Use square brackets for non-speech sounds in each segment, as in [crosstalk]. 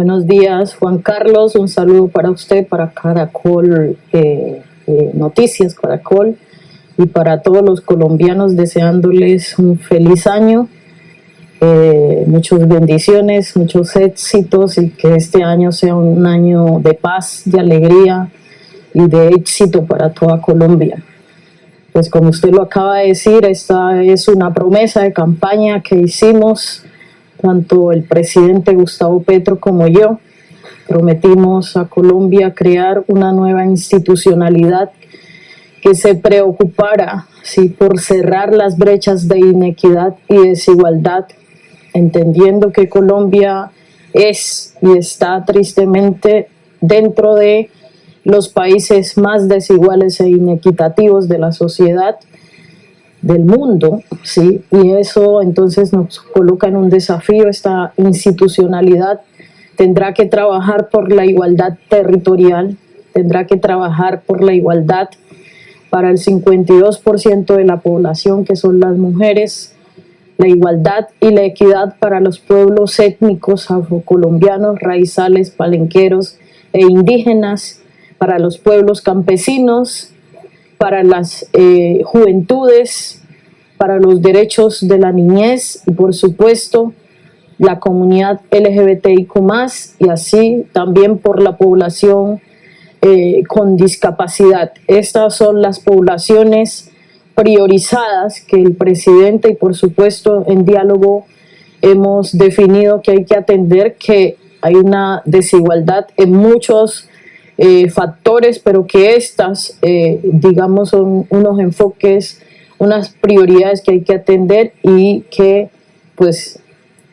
Buenos días, Juan Carlos. Un saludo para usted, para Caracol eh, eh, Noticias, Caracol, y para todos los colombianos deseándoles un feliz año, eh, muchas bendiciones, muchos éxitos y que este año sea un año de paz, de alegría y de éxito para toda Colombia. Pues como usted lo acaba de decir, esta es una promesa de campaña que hicimos tanto el presidente Gustavo Petro como yo, prometimos a Colombia crear una nueva institucionalidad que se preocupara ¿sí? por cerrar las brechas de inequidad y desigualdad, entendiendo que Colombia es y está tristemente dentro de los países más desiguales e inequitativos de la sociedad del mundo, ¿sí? y eso entonces nos coloca en un desafío, esta institucionalidad tendrá que trabajar por la igualdad territorial, tendrá que trabajar por la igualdad para el 52% de la población que son las mujeres, la igualdad y la equidad para los pueblos étnicos afrocolombianos, raizales, palenqueros e indígenas, para los pueblos campesinos, para las eh, juventudes, para los derechos de la niñez y por supuesto la comunidad LGBTIQ+, y así también por la población eh, con discapacidad. Estas son las poblaciones priorizadas que el presidente y por supuesto en diálogo hemos definido que hay que atender que hay una desigualdad en muchos eh, factores, pero que estas, eh, digamos, son unos enfoques, unas prioridades que hay que atender y que, pues,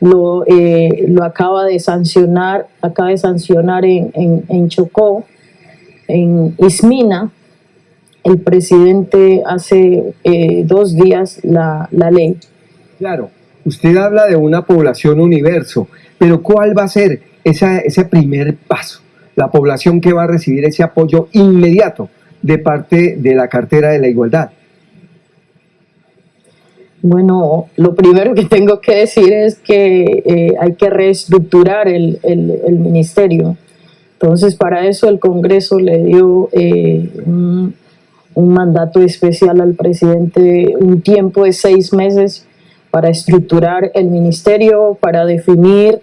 lo, eh, lo acaba de sancionar, acaba de sancionar en, en, Chocó, en Ismina, el presidente hace dos días la, la ley. Claro, usted habla de una población universo, pero ¿cuál va a ser esa, ese primer paso? La población que va a recibir ese apoyo inmediato de parte de la cartera de la igualdad? Bueno, lo primero que tengo que decir es que eh, hay que reestructurar el, ministerio. Entonces, para eso el Congreso le dio eh, un, mandato especial al presidente, un tiempo de seis meses para estructurar el ministerio, para definir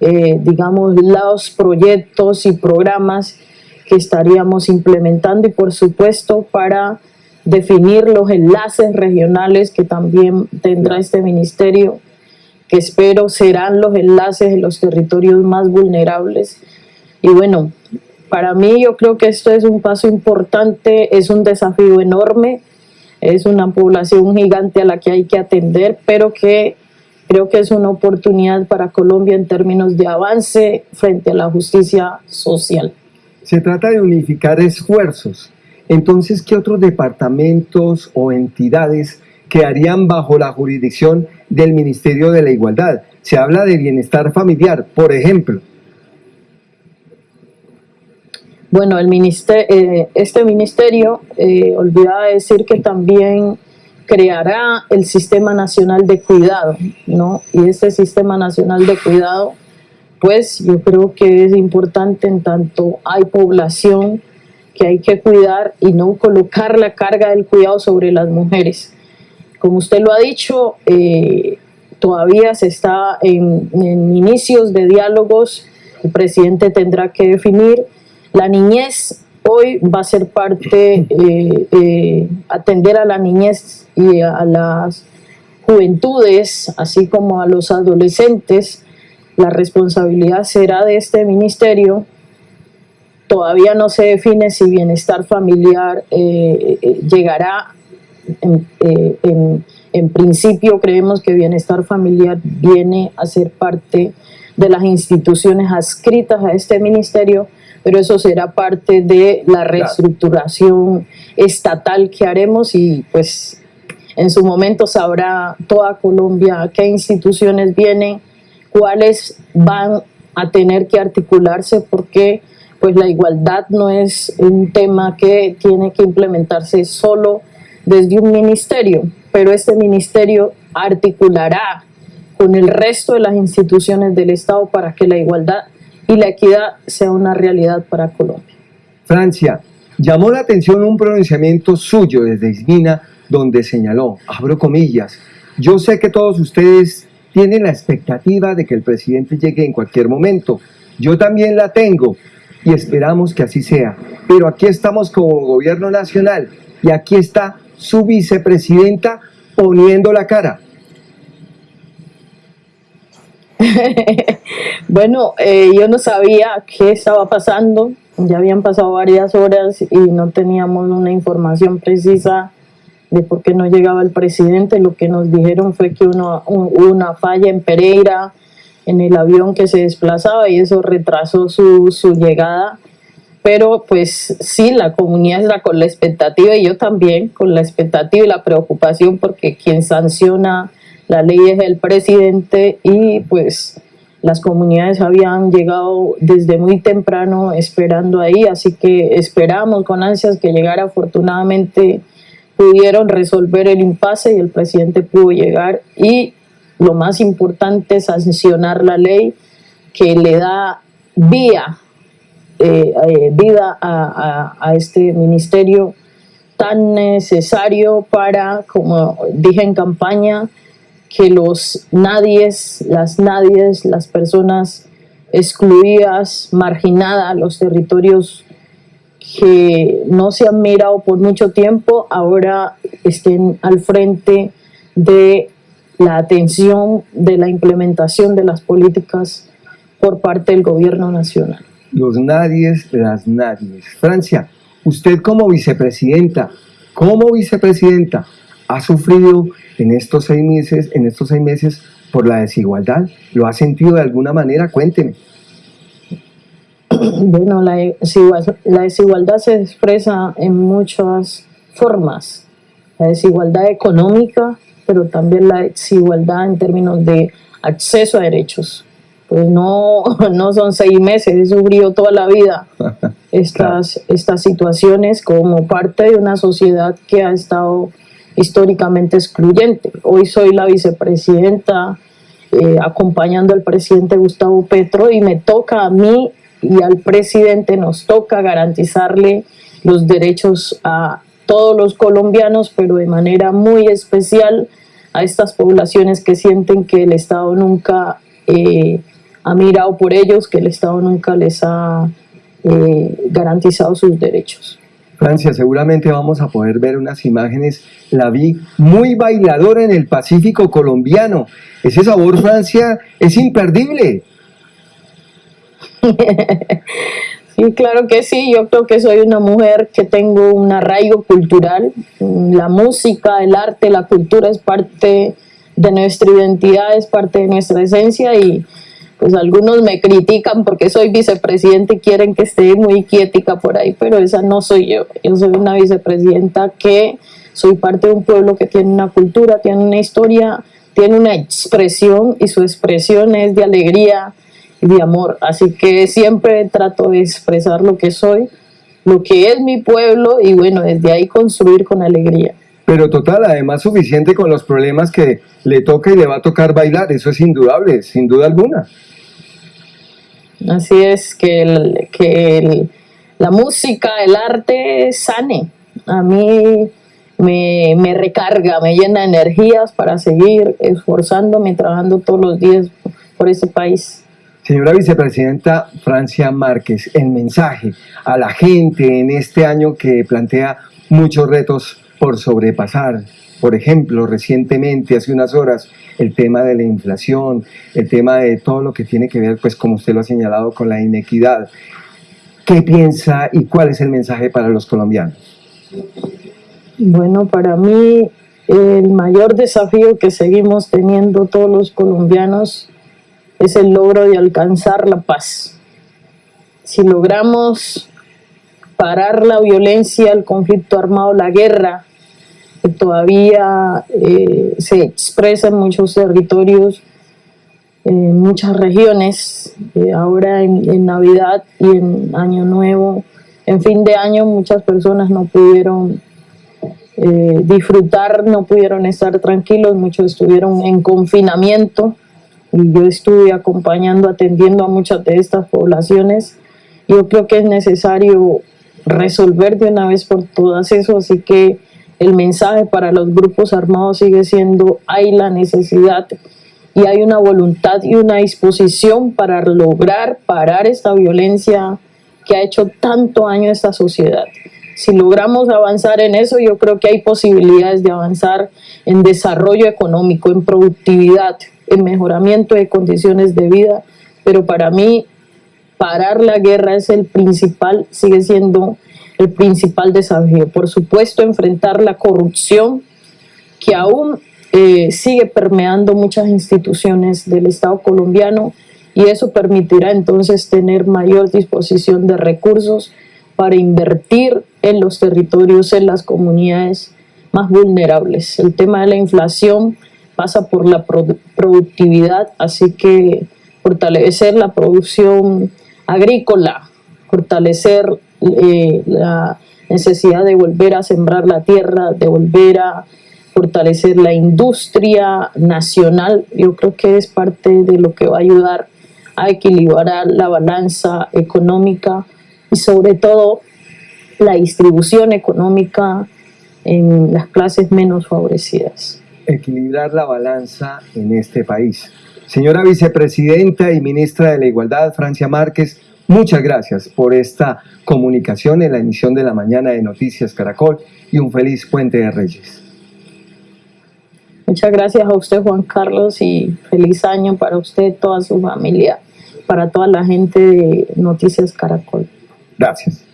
eh, digamos, los proyectos y programas que estaríamos implementando y por supuesto para definir los enlaces regionales que también tendrá este ministerio, que espero serán los enlaces en los territorios más vulnerables. Y bueno, para mí yo creo que esto es un paso importante, es un desafío enorme, es una población gigante a la que hay que atender, pero que Creo que es una oportunidad para Colombia en términos de avance frente a la justicia social. Se trata de unificar esfuerzos. Entonces, ¿qué otros departamentos o entidades quedarían bajo la jurisdicción del Ministerio de la Igualdad? Se habla de bienestar familiar, por ejemplo. Bueno, el ministerio, eh, este ministerio, eh, olvidaba decir que también creará el Sistema Nacional de Cuidado, ¿no? Y este Sistema Nacional de Cuidado, pues yo creo que es importante en tanto hay población que hay que cuidar y no colocar la carga del cuidado sobre las mujeres. Como usted lo ha dicho, eh, todavía se está en, inicios de diálogos, el presidente tendrá que definir la niñez hoy va a ser parte, eh, eh, atender a la niñez y a las juventudes, así como a los adolescentes, la responsabilidad será de este ministerio. Todavía no se define si bienestar familiar eh, llegará. En, en principio creemos que bienestar familiar viene a ser parte de las instituciones adscritas a este ministerio, pero eso será parte de la reestructuración estatal que haremos y pues en su momento sabrá toda Colombia qué instituciones vienen, cuáles van a tener que articularse porque pues la igualdad no es un tema que tiene que implementarse solo desde un ministerio, pero este ministerio articulará con el resto de las instituciones del Estado para que la igualdad y la equidad sea una realidad para Colombia. Francia, llamó la atención un pronunciamiento suyo desde Ismina donde señaló, abro comillas, yo sé que todos ustedes tienen la expectativa de que el presidente llegue en cualquier momento. Yo también la tengo y esperamos que así sea. Pero aquí estamos como gobierno nacional y aquí está su vicepresidenta poniendo la cara. [laughs] bueno, eh, yo no sabía qué estaba pasando, ya habían pasado varias horas y no teníamos una información precisa de por qué no llegaba el presidente. Lo que nos dijeron fue que uno, hubo una falla en Pereira, en el avión que se desplazaba y eso retrasó su, su llegada. Pero pues sí, la comunidad está con la expectativa y yo también con la expectativa y la preocupación porque quien sanciona la ley es el presidente y pues las comunidades habían llegado desde muy temprano esperando ahí, así que esperamos con ansias que llegara afortunadamente pudieron resolver el impasse y el presidente pudo llegar. Y lo más importante es sancionar la ley que le da vía, eh, eh, vida a, a, este ministerio tan necesario para, como dije en campaña, que los nadies, las nadies, las personas excluidas, marginadas, los territorios que no se han mirado por mucho tiempo, ahora estén al frente de la atención de la implementación de las políticas por parte del gobierno nacional. Los nadies, las nadies. Francia, usted como vicepresidenta, como vicepresidenta, ha sufrido en estos seis meses, en estos seis meses por la desigualdad. ¿Lo ha sentido de alguna manera? Cuénteme. Bueno, la desigualdad, se expresa en muchas formas. La desigualdad económica, pero también la desigualdad en términos de acceso a derechos. Pues no, [laughs] no son seis meses, he sufrido toda la vida [laughs] estas, estas situaciones como parte de una sociedad que ha estado históricamente excluyente. Hoy soy la vicepresidenta eh, acompañando al presidente Gustavo Petro y me toca a mí y al presidente nos toca garantizarle los derechos a todos los colombianos, pero de manera muy especial a estas poblaciones que sienten que el Estado nunca eh, ha mirado por ellos, que el Estado nunca les ha eh, garantizado sus derechos. Francia, seguramente vamos a poder ver unas imágenes, la vi muy bailadora en el Pacífico colombiano. Ese sabor, Francia, es imperdible. [laughs] Sí, claro que sí. Yo creo que soy una mujer que tengo un arraigo cultural. La música, el arte, la cultura es parte de nuestra identidad, es parte de nuestra esencia y pues algunos me critican porque soy vicepresidente y quieren que esté muy quietica por ahí, pero esa no soy yo. Yo soy una vicepresidenta que soy parte de un pueblo que tiene una cultura, tiene una historia, tiene una expresión y su expresión es de alegría y de amor. Así que siempre trato de expresar lo que soy, lo que es mi pueblo y bueno, desde ahí construir con alegría. Pero total, además suficiente con los problemas que le toca y le va a tocar bailar, eso es indudable, sin duda alguna. Así es, que, que la música, el arte sane. A mí me, me, recarga, me llena de energías para seguir esforzándome, trabajando todos los días por ese país. Señora Vicepresidenta Francia Márquez, el mensaje a la gente en este año que plantea muchos retos por sobrepasar. Por ejemplo, recientemente, hace unas horas, el tema de la inflación, el tema de todo lo que tiene que ver, pues como usted lo ha señalado, con la inequidad. ¿Qué piensa y cuál es el mensaje para los colombianos? Bueno, para mí el mayor desafío que seguimos teniendo todos los colombianos es el logro de alcanzar la paz. Si logramos parar la violencia, el conflicto armado, la guerra, que todavía eh, se expresa en muchos territorios, en muchas regiones, eh, ahora en, Navidad y en Año Nuevo, en fin de año muchas personas no pudieron eh, disfrutar, no pudieron estar tranquilos, muchos estuvieron en confinamiento y yo estuve acompañando, atendiendo a muchas de estas poblaciones. Yo creo que es necesario resolver de una vez por todas eso, así que el mensaje para los grupos armados sigue siendo hay la necesidad y hay una voluntad y una disposición para lograr parar esta violencia que ha hecho tanto daño a esta sociedad. Si logramos avanzar en eso, yo creo que hay posibilidades de avanzar en desarrollo económico, en productividad, en mejoramiento de condiciones de vida, pero para mí parar la guerra es el principal, sigue siendo el principal desafío. Por supuesto, enfrentar la corrupción que aún eh, sigue permeando muchas instituciones del Estado colombiano y eso permitirá entonces tener mayor disposición de recursos para invertir en los territorios, en las comunidades más vulnerables. El tema de la inflación pasa por la productividad, así que fortalecer la producción agrícola, fortalecer eh, la necesidad de volver a sembrar la tierra, de volver a fortalecer la industria nacional, yo creo que es parte de lo que va a ayudar a equilibrar la balanza económica y sobre todo la distribución económica en las clases menos favorecidas. Equilibrar la balanza en este país. Señora vicepresidenta y ministra de la Igualdad, Francia Márquez, muchas gracias por esta comunicación en la emisión de la mañana de Noticias Caracol y un feliz puente de Reyes. Muchas gracias a usted, Juan Carlos, y feliz año para usted, toda su familia, para toda la gente de Noticias Caracol. Gracias.